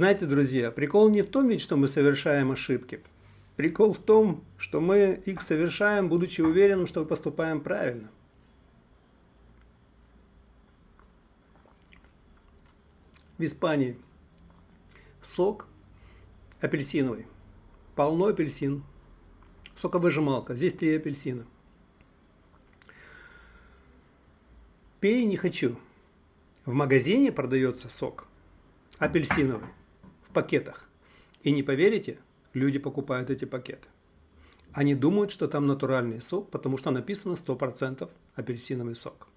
Знаете, друзья, прикол не в том ведь, что мы совершаем ошибки. Прикол в том, что мы их совершаем, будучи уверенным, что поступаем правильно. В Испании сок апельсиновый, полно апельсин, соковыжималка, здесь три апельсина. Пей не хочу. В магазине продается сок апельсиновый пакетах. И не поверите, люди покупают эти пакеты. Они думают, что там натуральный сок, потому что написано 100% апельсиновый сок.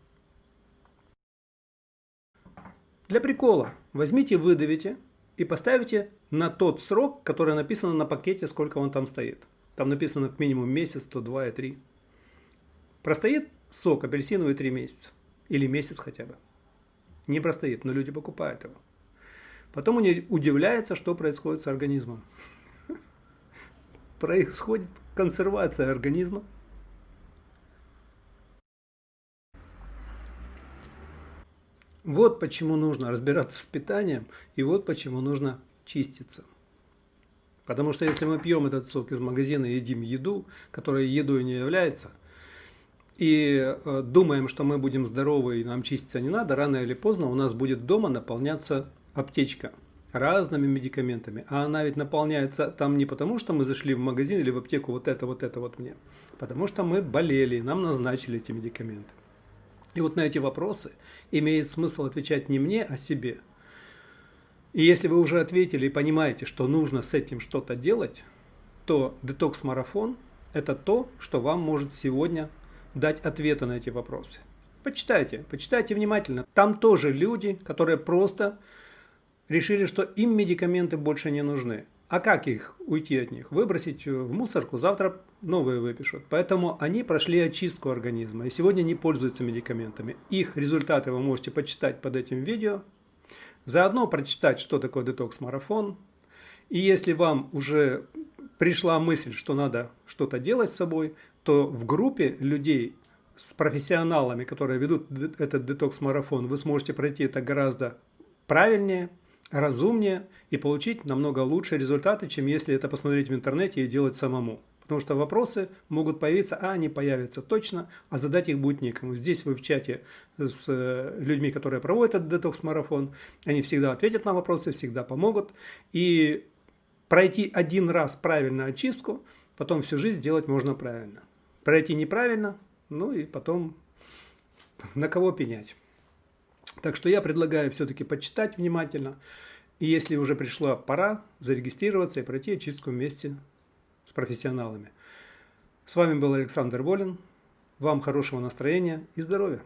Для прикола возьмите, выдавите и поставите на тот срок, который написано на пакете, сколько он там стоит. Там написано как минимум месяц, то два и три. Простоит сок апельсиновый три месяца. Или месяц хотя бы. Не простоит, но люди покупают его. Потом они удивляются, что происходит с организмом. Происходит консервация организма. Вот почему нужно разбираться с питанием, и вот почему нужно чиститься. Потому что если мы пьем этот сок из магазина и едим еду, которая едой не является, и э, думаем, что мы будем здоровы и нам чиститься не надо, рано или поздно у нас будет дома наполняться аптечка разными медикаментами. А она ведь наполняется там не потому, что мы зашли в магазин или в аптеку, вот это, вот это вот мне. Потому что мы болели, нам назначили эти медикаменты. И вот на эти вопросы имеет смысл отвечать не мне, а себе. И если вы уже ответили и понимаете, что нужно с этим что-то делать, то детокс-марафон – это то, что вам может сегодня дать ответы на эти вопросы. Почитайте, почитайте внимательно. Там тоже люди, которые просто решили, что им медикаменты больше не нужны. А как их уйти от них? Выбросить в мусорку, завтра новые выпишут. Поэтому они прошли очистку организма и сегодня не пользуются медикаментами. Их результаты вы можете почитать под этим видео. Заодно прочитать, что такое детокс-марафон. И если вам уже пришла мысль, что надо что-то делать с собой, то в группе людей с профессионалами, которые ведут этот детокс-марафон, вы сможете пройти это гораздо правильнее, разумнее и получить намного лучшие результаты, чем если это посмотреть в интернете и делать самому. Потому что вопросы могут появиться, а они появятся точно, а задать их будет некому. Здесь вы в чате с э, людьми, которые проводят этот детокс-марафон, они всегда ответят на вопросы, всегда помогут. И пройти один раз правильно очистку, потом всю жизнь делать можно правильно. Пройти неправильно, ну и потом на кого пенять. Так что я предлагаю все-таки почитать внимательно. И если уже пришла пора, зарегистрироваться и пройти очистку вместе с профессионалами. С вами был Александр Волин. Вам хорошего настроения и здоровья!